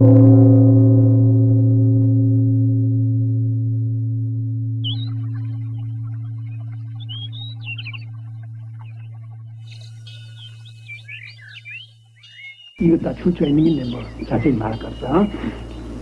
이거 다 출처가 있는 게뭐 자세히 말할 거 없어.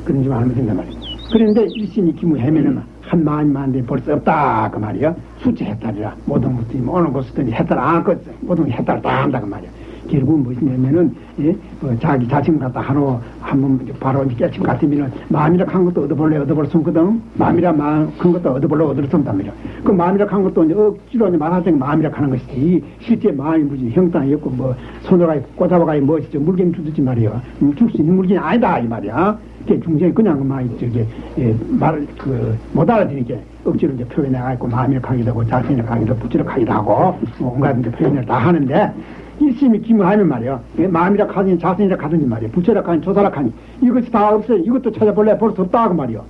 그런 줄 알면 된단 말이야. 그런데 일심이 기무 해면은 한 마음 만데 벌써 없다 그 말이야. 수치 해탈이라 모든 것들이 뭐 어느 곳이든지 해탈 안할 것 모든 해탈 다 한다 그 말이야. 결국은 무엇이냐면은 예? 어, 자기 자신 갖다 하루 한번 바로 깨침 같으면은 마음이라 한 것도 얻어볼래 얻어볼 수 없거든. 마음이라 마음 큰 것도 얻어볼래 얻을 수 말이야. 그 마음이라 한 것도 이제 억지로 이제 말하자면 마음이라 하는 것이지 실제 마음이 무슨 형상이 없고 뭐 손으로 꽂아봐가 무엇이죠 물건 주듯이 말이야. 음, 줄수 있는 물건이 아니다 이 말이야. 그게 중생이 그냥 그 말이 저기 예, 말을 그 못 알아듣니까 억지로 이제 표현해 갖고 마음이라 하기도 하고 자신이라 하기도 부지로 하기도 하고 뭐 온갖 이제 표현을 다 하는데 일심이 기무하면 말이야. 예, 마음이라 하든지 자신이라 하든지 말이야. 부처라 하니 조사라 하니 이것이 다 없어요. 이것도 찾아볼래 볼 수 없다 그 말이야.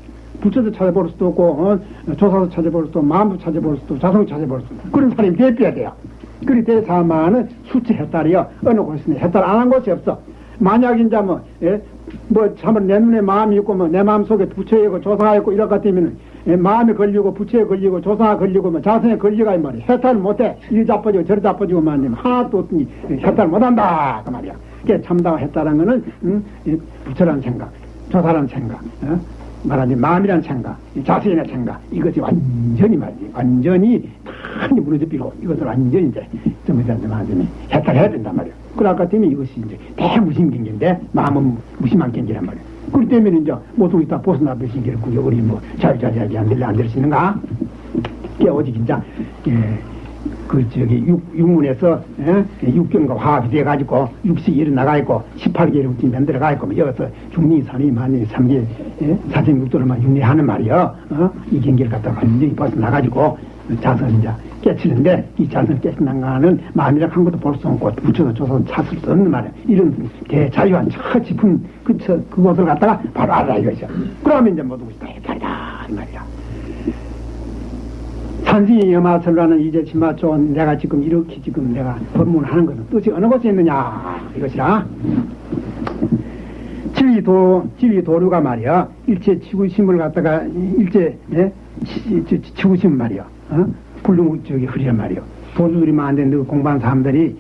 부처도 찾아볼 수도 없고 어, 조사도 찾아볼 수도 없고 마음도 찾아볼 수도 없고 자성도 찾아볼 수도 없고 그런 사람이 대비해야 돼요. 그리 대사만은 수치 해탈이요. 어느 곳이나 해탈 안 한 곳이 없어. 만약 이제 뭐, 예? 뭐, 참은 내 눈에 마음이 있고, 뭐, 내 마음 속에 부처가 있고, 조사가 있고, 이럴 것 같으면은, 예, 마음에 걸리고, 부처에 걸리고, 조사가 걸리고, 뭐, 자성에 걸리가, 이 말이야. 해탈 못해. 이리 자빠지고, 저리 자빠지고만 하면 하나도 없으니, 해탈 못한다. 그 말이야. 그게 참다가 했다는 거는, 음, 이 부처라는 생각, 조사라는 생각, 어? 말하자면 마음이란 생각, 이 자세의 생각, 이것이 완전히 말이지. 완전히 많이 무너져 비고, 이것을 완전히 이제, 좀 이제 말하자면 해탈해야 된단 말이야. 그 아까 때문에 이것이 이제 대무심 경계인데, 마음은 무심한 경계란 말이야. 그렇기 때문에 이제 모두 다 벗어나 게고 우리 뭐 자유자재하게 안 들려 안 들으시는가? 오직 이제, 예, 그 저기 육, 육문에서 예? 육경과 화합이 돼가지고 육식이 일어나가 있고 18개를 우리 만들어가 있고 뭐 여기서 중리 산이 만이 삼계 예? 사생육도를만 육리하는 말이요 어? 이 경계를 갖다가 완전히 벗어나가지고 자선 이제 깨치는데 이 자선 깨치는가는 마음이라 한 것도 볼 수 없고 부처도 조선 찾을 수 없는 말이야. 이런 대자유한 저 깊은 그, 저, 그곳을 갖다가 바로 알아 이거죠 그러면 이제 모두 다 해탈이다 이 말이야. 산승의 여마설라는 이제 치마조 내가 지금 이렇게 지금 내가 법문하는 것은 뜻이 어느 곳에 있느냐 이것이라. 지위도 지위도류가 말이야. 일체 지구심을 갖다가 일체 예? 치, 치, 지구심 말이야. 어? 불능 저기 흐리란 말이야 도주들이만 안 되는 공부한 사람들이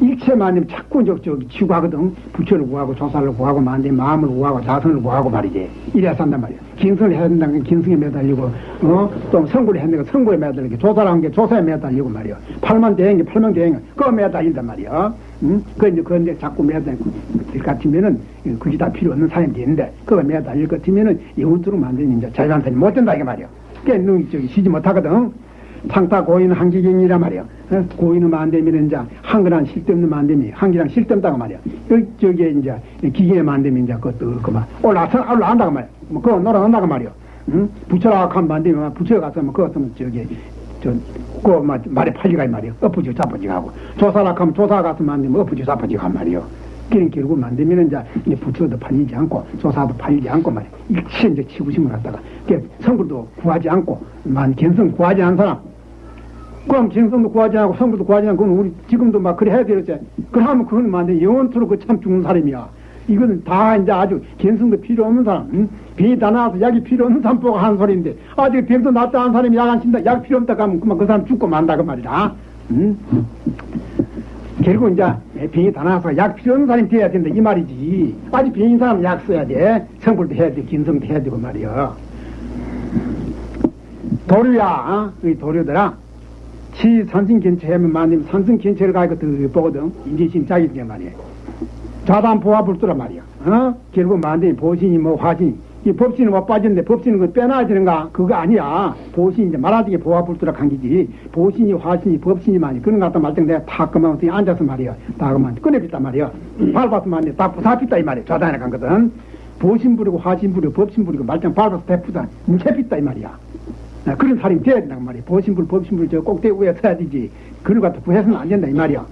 일체만 자꾸 저, 저기 치구하거든. 부처를 구하고 조사를 구하고 만데 마음을 구하고 자선을 구하고 말이지. 이래야 산단 말이야 긴성을 해야 된다는 게 긴성에 매달리고 어 또 성불을 해야 되니까 성불에 매달리고 조사를 한 게 조사에 매달리고 말이야 팔만 대행이 팔만 대행이 그거 매달린단 말이야 응? 그 이제 그런데 자꾸 매달릴 것 같으면은 그게 다 필요 없는 사람이 되는데 그거 매달릴 것 같으면은 영원토로 만드는 이제 자유한탄이 못 된다 이게 말이야 그게 눈 저기 쉬지 못하거든 상타 고인 한기경이란 말이야. 어? 고인은 안 되면 이제 실tem는 안 되면 한기랑 실tem다가 말이야. 여기 저기 이제 안 되면 이제 그것도 그만 올라서 올라간다고 말이야. 뭐 그거 놀아간다고 말이야. 응? 부처라 하면 안 되면 부처에 가서 뭐 그것은 저기 저그 말에 팔리가 이 말이야. 엎어지고 자빠지고 하고 조사라 하면 조사 가서 안 되면 엎어지고 자빠지고 한 말이야. 그런 결국 만들면 이제 부처도 팔리지 않고 조사도 팔리지 않고 말이야. 일체 이제 치구심을 갖다가 성불도 구하지 않고 만 견성 구하지 않은 사람 그럼 견성도 구하지 않고 성불도 구하지 않고 우리 지금도 막 그래 해야 되겠지. 그러면 그건 만데 영원토록 그 참 죽는 사람이야. 이거는 다 이제 아주 견성도 필요 없는 사람, 응? 병이 다 나와서 약이 필요 없는 사람 보고 하는 소리인데, 아직 병도 낫다 한 사람이 약 안 친다, 약 필요 없다 하면 그만 그 사람 죽고 만다 그 말이다. 응? 결국 이제 병이 다 나와서 약 필요 없는 사람이 돼야 된다 이 말이지. 아직 병인 사람 약 써야 돼. 성불도 해야 돼, 견성도 해야 되고 말이야. 도류야, 어? 이 도류들아. 치 산승 견체하면 만님 산승 견체를 가니까 더 보거든. 인지심 자기게 말이야. 자단 보화 불도라 말이야. 어? 결국 만님 보신이 뭐 화신. 이 법신은 뭐 빠졌는데 법신은 그 빼놔야 되는가? 그거 아니야. 보신이 이제 말하자게 보화 불도라 간기지. 보신이 화신이 법신이 많이 그런 것 같다 말때 내가 다 그만 앉아서 말이야. 다 그만 꺼내pis단 말이야. 밟아서 말이야. 다 부사pis다 이 말이야. 좌단에 간 거든. 보신 부리고 화신 부리고 법신 부리고 말짱 밟아서 대푸다. 무채pis다 이 말이야. 아, 그런 사람이 돼야 된단 말이야. 보신불, 법신불 저 꼭대기 위에 서야 되지. 그걸 갖다 구해서는 안 된다, 이 말이야.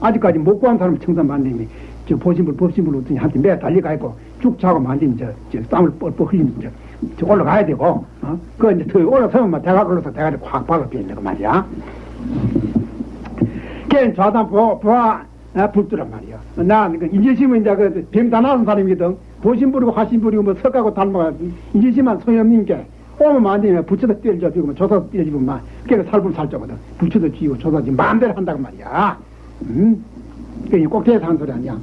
아직까지 못 구한 사람 청산 만들면, 저 보신불, 법신불 어떤 한테 매 달려가 있고, 쭉 차고 만들면 저, 저 땀을 뻘뻘 흘리면 저, 저 올라가야 되고, 어? 그 이제 더 올라서면 대가 걸려서 대가리 확 박아 비는그 말이야. 걔는 좌단 부하, 부하, 아, 불두란 말이야. 나, 그, 인제심은 이제 그, 병다 나은 사람이거든. 보신 부리고 화신 부리고 뭐 석하고 닮아가 소용 없는 게 오면 붙여다 때려줘 지고 뭐 조사도 때려주고 막 그게 살불 살자거든 붙여도 쥐고 조사도 마음대로 한다고 말이야 음? 그게 꼭 대해서 한 소리 아니야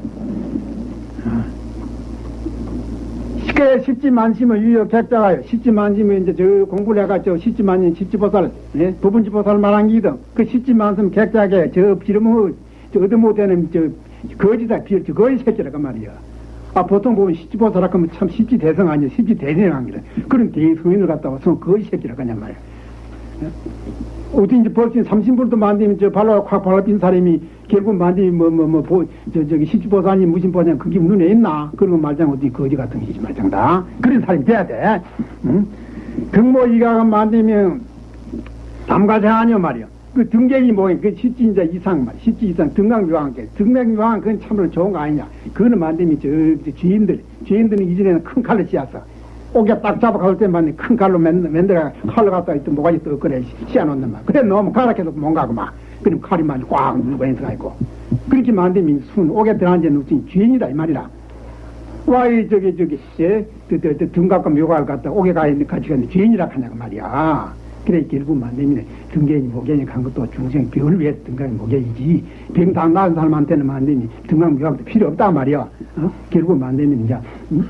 쉽게 십지 만심을 유효 객자가요. 십지 만심은 이제 저 공부를 해가지고 십지 만심 십지 보살, 예? 부분지 보살 말한 기든 그 십지 만심 객자게 저 비름을 저 얻어못되는 저 거지다 비를 저 거지 새끼라그 말이야. 아 보통 보면 십지 보살 하면 참 십지 대성 아니야. 십지 대성한 기라. 그런 대성인을 갖다 와서 거지 새끼라 그냥 말이야. 예? 어디 이제 벌써 삼신불도 만들면 저 발로 확 발라빈 사람이 결국 만들면 뭐뭐 뭐 저 저기 무슨 보냐 그게 눈에 있나? 그런 거 말장 어디 거지 같은 거 하지 말장다. 그런 사람이 돼야 돼. 응? 등모 이가가 만들면 담가세 아니요 말이야. 그 등객이 뭐야 그 십지인자 이상 말 십지 이상 게 등강묘왕 그건 참으로 좋은 거 아니냐. 그거는 만들면 저, 저 주인들 주인들은 이전에는 큰 칼을 씌었어 오게 딱 잡아 갈 때만 큰 칼로 맨, 맨들어 칼로 갖다 있던 뭐가지 또 그래 씌워놓는 말 그래 너무 가락해도 못 가고 막 그럼 칼이 많이 꽉 물고 있어 가지고. 그렇게 만들면 순 오게 들어앉아 놓친 주인이다 이 말이라. 와이 저기 저기 등갑과 묘가를 갖다 오게 가 있는 같이 가는 주인이라 하냐고 말이야. 그래 결국 만들면 등갱이 목견이 간 것도 중생 병을 위해 등강이 목견이지. 병다 나은 사람한테는 만들면 등강 묘가도 필요 없다 말이야. 어? 결국 만들면 이제 음?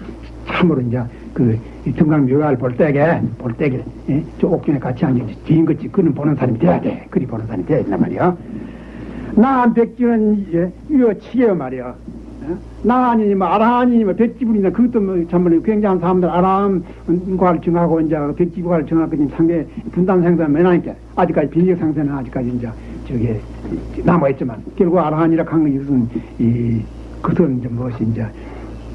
참으로 이제 그 등강 묘가를 볼 때게 볼 때게 예? 저 옥중에 같이 앉아 뒤인 것지 그는 보는 사람이 돼야 돼 그리 보는 사람이 돼야 된단 말이야 나한 백지는 예, 이거 치게요 말이야 어? 나 아니니 뭐 아라하니 뭐 백지불이나 그것도 뭐 참말로 굉장한 사람들 아라함과를 정하고 이제 백지부과를 정하고 지금 상계 분단 생산 매나니까 아직까지 비력 상태는 아직까지 이제 저게 남아 있지만 결국 아라한이라 한 것은 이 그것은 이제 무엇이 이제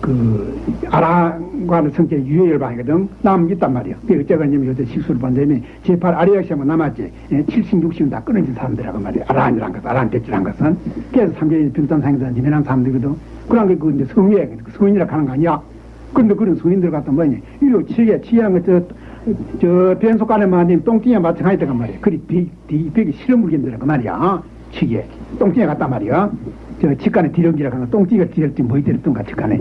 그 아랑과는 성격이 유혈반이거든. 남은 있단 말이야. 그 어쩌겠냐면 요새 실수를 반대면 제8 아리아시아만 남았지. 70, 60은 다 끊어진 사람들이라고 말이야. 아라한이란 것 아라한 대지란 것은. 그래서 삼계인 평단 상에서 지면한 사람들이거든. 그런 게그 이제 성위에 그 성인이라고 하는 거 아니야. 근데 그런 성인들 같은 뭐니? 이로 치게 치한 것저 저 변속간에 만든 똥띠에 마찬가지다 말이야. 그리 비, 비, 벽이 실험 물건들이라고 말이야. 치게 똥띠에 갔단 말이야 저 직간에 디렁기라 하는 똥띠가 디렁지 뭐 이랬던 가 직간에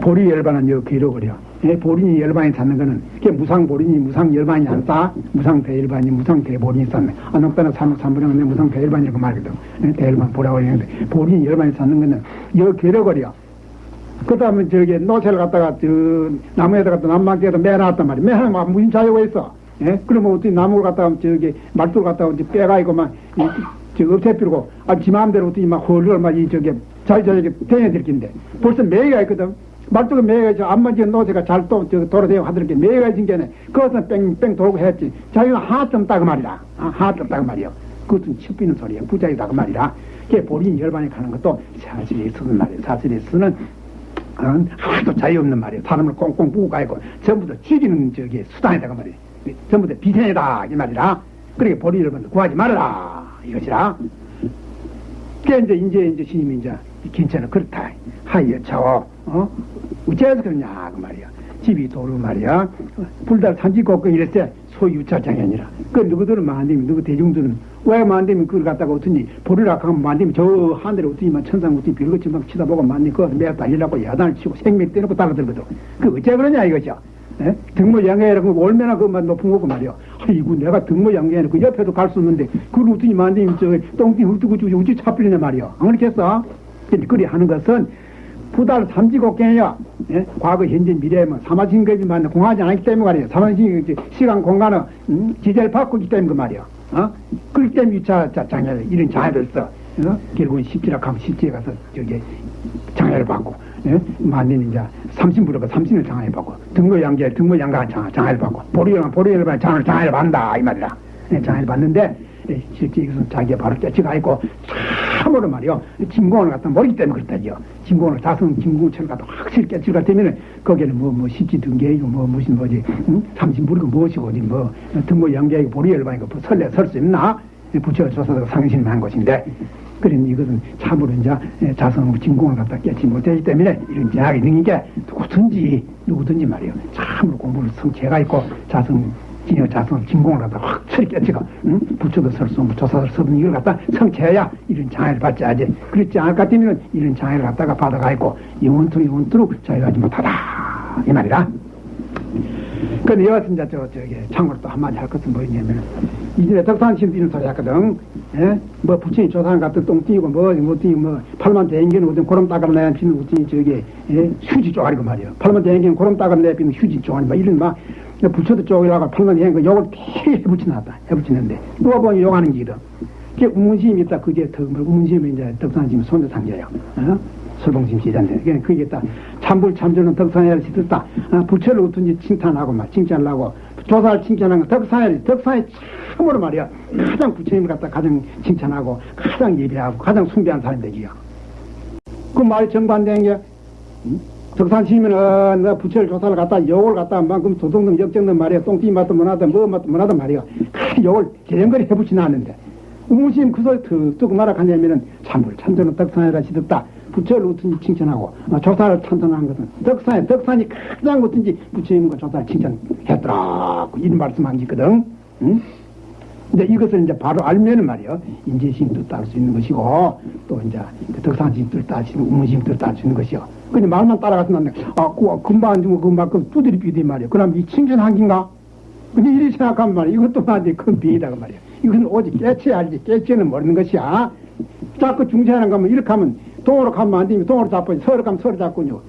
보리 열반은 여 기록을요. 예, 보린이 열반이 찾는 거는 그게 무상 보린이 무상 열반이 안 싸. 무상 대열반이 무상 대보린이 쌌네. 아, 농따나 삼, 삼분은 무상 대열반이라고 말거든. 예, 대열반 보라고 했는데 보린이 열반이 찾는 거는 여 기록을요. 그 다음에 저기 노새를 갖다가 저 나무에다 갖다 남막에다 매놨단 말이야. 매하면 막 무슨 자유가 있어. 예? 그러면 어떻게 나무를 갖다가 저기 말뚝을 갖다가 이제 빼가지고 막저 없애피고 아, 지 마음대로 어떻게 막 헐을 막이 저기 자기 저기 대해들 긴데. 벌써 매가 있거든. 말뚝에 매가 있어. 안만 지은 노새가 잘또 돌아다니고 하더니 매가 있은 게네 그것은 뺑뺑 돌고 했지. 자기가 하점 따그 말이라 아, 하점 따그 말이요 그것은 칩비는 소리야. 부자이다 그 말이라. 그게 본인 열반에 가는 것도 사실에 쓰는 말이야. 사실에 쓰는 어, 하도 자유 없는 말이야. 사람을 꽁꽁 부고 가고 전부 다 죽이는 저기 수단이다 그 말이야. 전부 다 비생이다 이 말이라. 그러니까 본인 열반 구하지 말아라 이것이라. 그게 이제, 이제, 이제 스님이 이제, 괜찮아. 그렇다. 하여, 차워. 어? 어째서 그러냐, 그 말이야. 집이 도로 말이야. 불달 산지 걷고 이랬을 소유차장이 아니라. 그 누구들은 만되면, 누구 대중들은 왜 만되면 그걸 갖다가 어떠니, 보리라 하면 만되면 저 하늘에 어떠니만 천상 어떠니 별것이 막 치다보고 만되 그거 매일 달리라고 야단을 치고 생맥 떼놓고 따라들거든. 그 어째 그러냐, 이거죠. 예? 등모 양해라고 얼마나 그만 높은 거고 말이야. 아이고 내가 등모 양해는 그 옆에도 갈수 없는데 그걸 어떻게 만드니 저 똥띠 훑고 저 우지 차필리냐 말이야. 안 그렇겠어? 그리 하는 것은 부달 삼지곡경이야. 예? 과거, 현재, 미래에만 사마신거지만 공하지 않기 때문에 말이야. 사마신 시간, 공간은 음? 지제를 바꾸기 때문에 그 말이야. 어? 그렇기 때문에 유차 장애 이런 장애를 써. 어? 결국은 십지라 가면 십지에 가서 저기 장애를 받고 예? 만년 이제 삼신부로가 삼신을 장애를 받고 등거 양계 등거 양가 장, 장애를 받고 보리열 보리열 받 장을 장애를 받는다 이 말이라 예, 장애를 받는데 예, 실제 이것은 자기가 바로 떼치가 있고 참으로 말이요 진공을 갖다 모르기 때문에 그렇다죠 진공을 자성 진공체를 갖다 확실히 깨치가 되면은 거기에는 뭐뭐 십지 등계이고 뭐 무슨 뭐지 응? 삼신부리고 무엇이고 어디 뭐 등거 양계이고 보리열 받이고 뭐 설레 설 수 있나 부처 조사가 상신한 것인데 그런 이것은 참으로 이제 자성 진공을 갖다 깨지 못하기 때문에 이런 제약이 있는 게 누구든지 누구든지 말이에요. 참으로 공부를 성체가 있고 자성 진여 자성 진공을 갖다 확철히 깨치고 응? 부처도 설수 조사도 설수 이걸 갖다 성체해야 이런 장애를 받지 하지. 그렇지 않을 것 같으면 이런 장애를 갖다가 받아가 있고 영원토록 영원토록 자유하지 못하다. 이 말이라. 근데 여하튼 이제 저, 저기, 참고로 또 한마디 할 것은 뭐냐면, 이전에 덕산심 뛰는 소리 했거든. 예? 뭐, 부처님 조상 같은 똥 뛰고, 뭐, 뭐 뛰고, 뭐, 팔만 대행기는 어떤 고름 따가면 내야 비는 부처님 저기, 예? 휴지 쪼가리고 말이야. 팔만 대행기는 고름 따가면 내야 비는 휴지 쪼가리, 막 이런 막, 부처도 쪼가리라고 팔만 대행기 욕을 되게 해붙여놨다. 해붙이는데, 누가 보니 욕하는 기거든. 그게 우문심이 있다. 그게 더, 뭐, 우문심이 이제 덕산심 손자상제예요. 어? 설봉심 시잔데. 그게 그게 다 참불 참조는 덕산야를 시켰다. 어, 부처를 어떤지 칭찬하고 막 칭찬을 하고 조사를 칭찬하는 거 덕산야를 덕산야 참으로 말이야. 가장 부처님을 갖다 가장 칭찬하고 가장 예배하고 가장 숭배한 사람이 되기요. 그 말이 정반대인 게 음? 덕산시면은 너 부처를 조사를 갖다 욕을 갖다 만큼 도동등 역정등 말이야. 똥띠 맛도 못하다 뭐 맛도 못하다 말이야. 그 욕을 재령거리 해붙이나 하는데 우무심 그 소리 툭툭 말아 가냐면은 참불 참조는 덕산야라 시켰다. 부처를 어떤지 칭찬하고 어, 조사를 찬탄한 것은 덕산에 덕산이 가장 어떤지 부처님과 조사를 칭찬했더라 그 이런 말씀한 게 있거든. 응? 근데 이것을 이제 바로 알면은 말이요. 뜻도 알수 있는 것이고 또 이제 그 덕산심 뜻도 알수 있는 우문심 뜻도 알수 있는 것이요. 근데 말만 따라가서 나는 아 그, 금방 주고 그말 그 두드리 비디 말이요. 그럼 이 칭찬한 긴가? 근데 이리 생각하면 말이야 이것도 말이야 그건 비이다가 말이야 이것은 오직 깨쳐야 알지 깨치는 모르는 것이야. 자꾸 중세하는 거면 이렇게 하면 동으로 가면 안 되면 동으로 자빠지 서로 가면 서로 잡군요.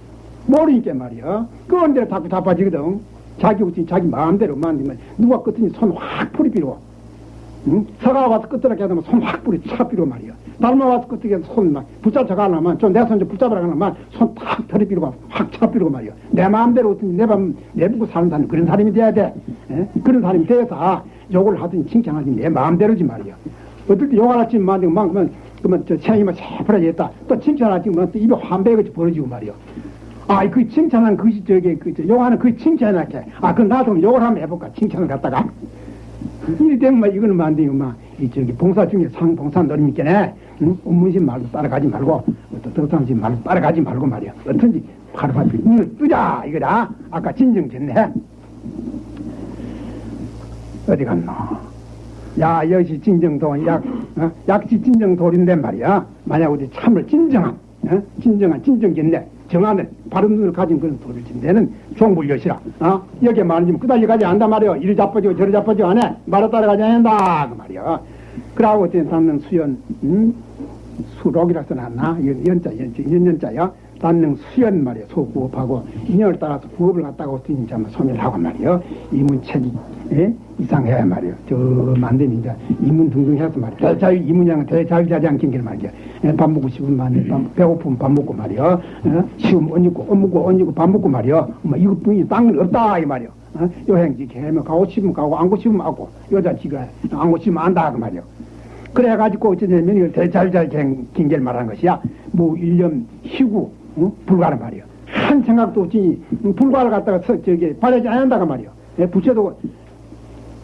모르니까 말이야. 그런 대로 자꾸 자빠지거든. 자기 우치 자기 마음대로 만들면 누가 끝더니 손 확 풀이 빌고 응? 서가 와서 끝들어게 하면 손 확 풀이 차 빌고 말이야. 달마 와서 끝들게 손막 붙잡아 가려면 좀 내 손 좀 붙잡으라 가려면 손탁 털이 빌고 확차 빌고 말이야. 내 마음대로 어떤지 내맘 내보고 사는 사람 그런 사람이 돼야 돼. 에? 그런 사람이 돼서 욕을 하든지 칭찬하든지 내 마음대로지 말이야. 때 욕을 하지 막 그러면 그러면 저 체형이 새파랗겠다. 또 칭찬하지 뭐, 또 입에 환배같이 벌어지고 말이요. 아, 그 칭찬한 그것이 저기, 그, 저, 욕하는 그 칭찬할게. 아, 그럼 나도 욕을 한번 해볼까? 칭찬을 갖다가. 이리 되면 막 이거는 안 돼요. 막, 이 저기 봉사 중에 상, 봉사 노림 있겠네. 응? 업무심 말도 따라가지 말고, 또 덕상심 말도 따라가지 말고 말이야. 어떤지 바로바로 눈을 뜨자! 이거다. 아까 진정 됐네. 어디 갔나? 야, 역시 진정도, 약, 어? 약시 진정돌인데 말이야. 만약 우리 참을 진정한, 어? 진정한, 진정견내, 정하는, 바른 눈을 가진 그런 돌을 진대는 종불여시라. 어? 여기에 말하면 그다지 가지 않단 말이야. 이리 자빠지고 저리 자빠지고 안 해. 말을 따라가지 않는다. 그 말이야. 그러고 어떤 담는 수연, 음? 수록이라 써놨나? 이건 연자, 연자, 연연자야. 단능 수연 말이야. 소구업하고 인연을 따라서 구업을 갖다가 어떤 이제 소멸을 하고 말이야. 이문책이, 예? 이상해야 말이요. 저 만 되면 이제 이문 등등해서 말이요. 대자유 이문양은 대자유 자지 않긴 길 말이야. 예, 밥 먹고 싶으면 만 밥, 배고프면 밥 먹고 말이요. 어? 쉬우면 얹고 얹고 얹고 밥 먹고 말이요. 뭐 이것뿐이 땅은 없다 이 말이요. 어? 여행지 개면 가고 싶으면 가고 안고 싶으면 안고 여자 지가 안고 싶으면 안다 그 말이요. 그래가지고 어쩌냐면 이걸 대자유 자지 긴길 말하는 것이야. 뭐 1년 쉬고 어? 불가는 말이요. 한 생각도 없이 불가를 갖다가 서, 저기 바라지 않는다가 말이요. 예, 부처도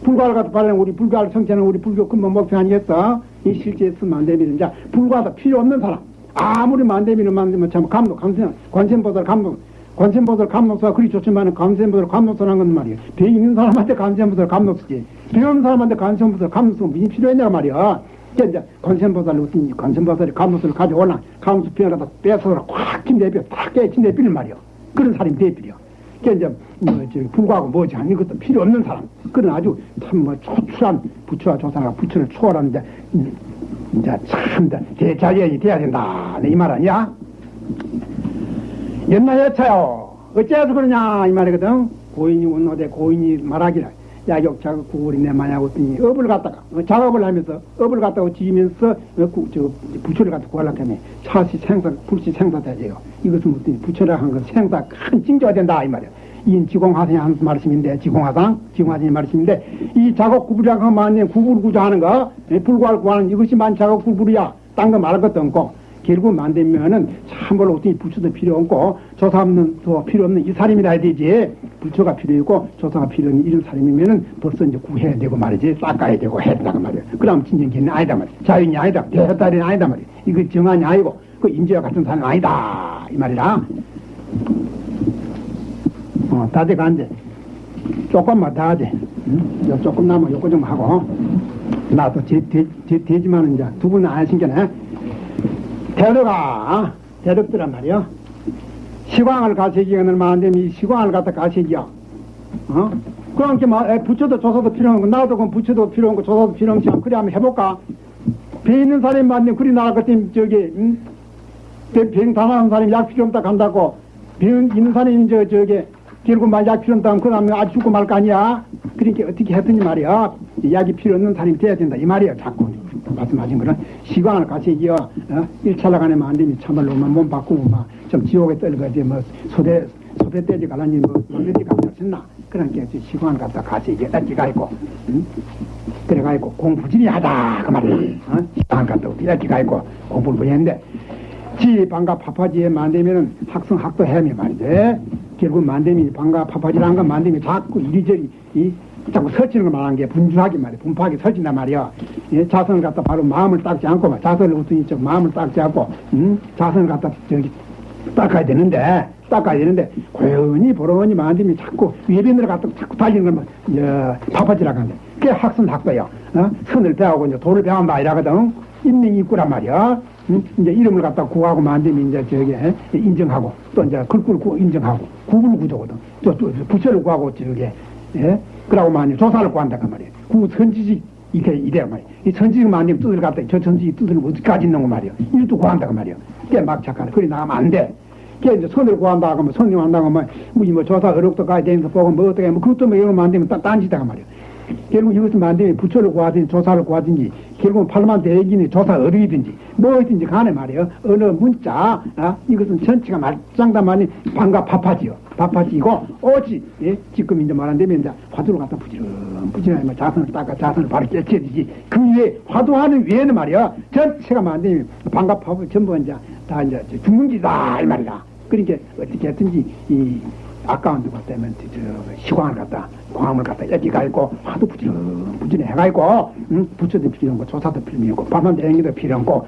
불과를 갖다 바라는 우리 불과를 성취하는 우리 불교 근본 목표 아니겠어? 이 실제에 쓰면 안 되면 이제 불과도 필요 없는 사람. 아무리 만되면 만들면 참 감독 감세 관세보살 감독. 관세보살 감독서가 그리 좋지만 관세보살 감독서라는 건 말이야. 배 있는 사람한테 관세보살 감독서지. 배 없는 사람한테 관세보살 감독서 무슨 필요했냐 말이야. 이제 관세보살 어떤 관세보살이 감독서를 가져오나? 감독서 비어가다 뺏어서 꽉힘 내비어 탁 깨친 내비는 말이야. 그런 사람이 그러니까 이제 뭐 불구하고 뭐지 하는 것도 필요 없는 사람. 그런 아주 참뭐 초출한 부처와 조상과 부처를 초월한 이제 이제 참 대자연이 돼야 된다. 이 말 아니야? 옛날 여차요. 어째서 그러냐 이 말이거든. 고인이 원노대 고인이 말하기를 야욕 자극 구글이 내 마냐고 했더니 업을 갖다가 어, 작업을 하면서 업을 갖다가 지으면서 어, 구, 저 부처를 갖다 구하려고 하면 차시 생사 불시 생사되죠 이것은 무슨 부처라 한건 생사 큰 징조가 된다 이 말이야. 이 지공화상이 한 말씀인데 지공화상? 지공화상이 말씀인데 이 작업 구부리라고 하면 구부를 구조 하는 거 불구할 구하는 이것이 만 작업 구부리야. 딴 거 말할 것도 없고 결국 만들면은 참으로 어떻게 부처도 필요 없고 조사 없는 또 필요 없는 이 사람이라 해야 되지. 부처가 필요 있고 조사가 필요 없는 이런 사람이면은 벌써 이제 구해야 되고 말이지. 닦아야 되고 해야 된다고 말이야. 그럼 진정견이 아니다 말이야. 자연이 아니다. 대헛다리는 아니다 말이야. 이거 정한이 아니고 그 인재와 같은 사람이 아니다. 이 말이라. 어 다들 간대 조금만 더 하지. 응? 요 조금 남아 요거 좀 하고. 나도 되, 되, 되, 되지만은 이제 두 분은 안 신겨네 대덕아, 대덕들란 말이야. 시광을 가세기가 얼마 안 되면 이 시광을 갖다 가세기야. 어? 그러니까 막 에, 부처도 조사도 필요한 거 나도 그럼 부처도 필요한 거 조사도 필요한 거 그래 한번 해볼까? 배 있는 사람이 맞네 그리 나갈 것 같으면 저기 응? 병 당하는 사람이 약 필요 없다 간다고 병 있는 사람이 저 저기 결국 막약 필요 없다 하면 그 다음에 아주 죽고 말 거 아니야 그러니까 어떻게 했더니 말이야 약이 필요 없는 사람이 돼야 된다 이 말이야 자꾸 말씀하신 거는 시간을 같이 이겨 어? 일차 나가내면 안 되면 참말로만 몸 바꾸고 막 좀 지옥에 떨거지 뭐 소대 소대 떼지 갈라니 뭐 놀래지 갈라졌나 그러니까 시간 갖다 같이 이게 떼지가 있고 응? 그래가 있고 공부질이 하다 그 말이야 어? 시간 갖다 떼지가 있고 공부를 뭐 했는데 지 방가 파파지에 만들면은 학성 학도 해미 말이지 결국 만듦이 방가 파파지라는 건 만듦이 자꾸 이리저리 이 자꾸 설치는 걸 말하는 게 분주하게 말이야 분파하게 설친단 말이야 예, 자선을 갖다 바로 마음을 닦지 않고 막 자선을 우선히 좀 마음을 닦지 않고 음? 자선을 갖다 저기 닦아야 되는데 닦아야 되는데 고연히 보러니 만듦이 자꾸 외빈으로 갖다 자꾸 달리는 걸막 어, 파파지라고 하는데 그게 학선 학도야 어? 선을 배우고 이제 도를 배운다 이라거든 인명이 있구란 말이야 응? 이제 이름을 갖다 구하고 만들면 이제 저기 에? 인정하고 또 이제 글꼴 구 인정하고 구분 구조거든 또, 또 부처를 구하고 저기 예? 그러고 만약 조사를 구한다 그 말이야 구 선지식 이게 이래 말이야 이 선지식 만들면 뜻을 갖다. 저 선지식 뜻을 어디까지 있는 거 말이야 이것도 구한다 그 말이야 그게 막 착하네 그리 나가면 안돼. 그게 이제 선을 구한다 하면 선님 한다고 하면 뭐 조사 어록도 가야 되면서 보고 뭐 어떻게 뭐 그것도 뭐 이런 거 만들면 딴짓다 그 말이야 결국 이것을 만들면 부처를 구하든지 조사를 구하든지 결국은 팔만 대기니 조사 어리든지 뭐든지 간에 말이에요. 어느 문자 아, 이것은 전체가 말장담하니 방과 파파지요 파파지고 오지 예? 지금 이제 말한다면 이제 화두를 갖다 부지런 부지런히 자선을 닦아 자선을 바로 깨쳐야지 그 위에 화두하는 위에는 말이야 전체가 만들면 방과 파파 전부 이제 다 이제 죽는 기다 이 말이다 그러니까 어떻게 했든지 이 아까운 것 때문에 저 시광을 갖다 광을 갖다 여기가 있고 화도 부지런 부지런 해가 있고 응? 부처도 필요한 거 조사도 필요한 거 밤만 대행기도 필요한 거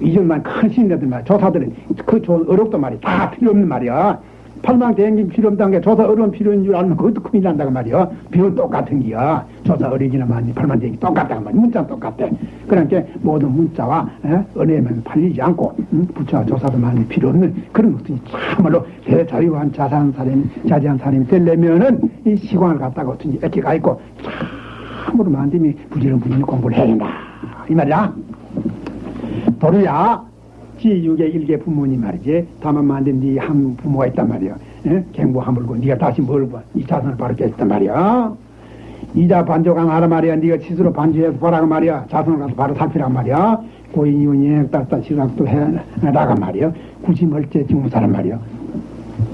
이전만 큰 신들들 말 조사들은 그 조, 어렵단 말이야 다 필요 없는 말이야 팔망 대행기 필요 없다는 게 조사 어려운 필요인 줄 알면 그것도 큰일 난다고 말이야 비용 똑같은 기야 조사 어리기나 많이 팔만 대행기 똑같다고 말이야. 문자 똑같대. 그러니까 모든 문자와 은혜면 팔리지 않고 응? 부처와 조사도 많이 필요 없는 그런 것들이 참말로 대자유한 자산 사람이 자제한 사람이 되려면은 이 시간을 갖다가 어떤지 애기가 있고 참으로 만듦이 부지런 부지런 공부를 해야 된다. 이 말이야. 도루야 지6의 일개 부모님 말이지. 다만 만든 네 한 부모가 있단 말이야. 예? 갱부 하물고 네가 다시 멀고 이 자선을 바로 깼단 말이야. 이자 반조강 하라 말이야. 네가 스스로 반주해서 보라고 말이야. 자선을 가서 바로 살피란 말이야. 고인 이혼 여행 따다 시각도 해라가 말이야. 굳이 멀째 직무사란 말이야.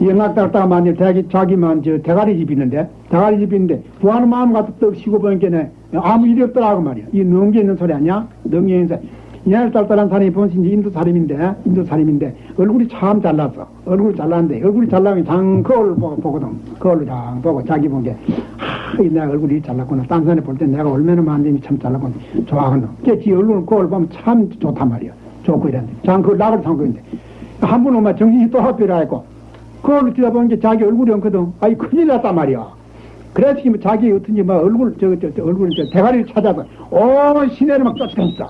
연락 따다가 만약 자기, 자기만 저 대가리 집 있는데 대가리 집 있는데 구하는 마음 갖다 떡 쉬고 보니까 아무 일이 없더라고 말이야. 이 넘겨 있는 소리 아니야? 넘겨 있는 소리 이날 딸딸한 사람이 본신이 인도 사람인데, 인도 사람인데, 얼굴이 참 잘났어. 얼굴이 잘났는데, 얼굴이 잘나면 장 거울을 보고, 보거든. 거울을 장 보고 자기 본 게, 하, 내가 얼굴이 잘났구나. 딴 사람이 볼 때 내가 얼마나 만듦이 참 잘났구나. 좋아하거든. 걔지 얼굴 거울 보면 참 좋단 말이야. 좋고 이랬는데. 장그 낙을 삼고 있는데. 한분 오면 정신이 또 합비라 했고, 거울을 쳐다보는 게 자기 얼굴이 없거든. 아이, 큰일 났단 말이야. 그래서 자기 어떤지 막 얼굴, 저, 저, 저 얼굴, 저 대가리를 찾아서, 오, 시내를 막 쫓아다녔어.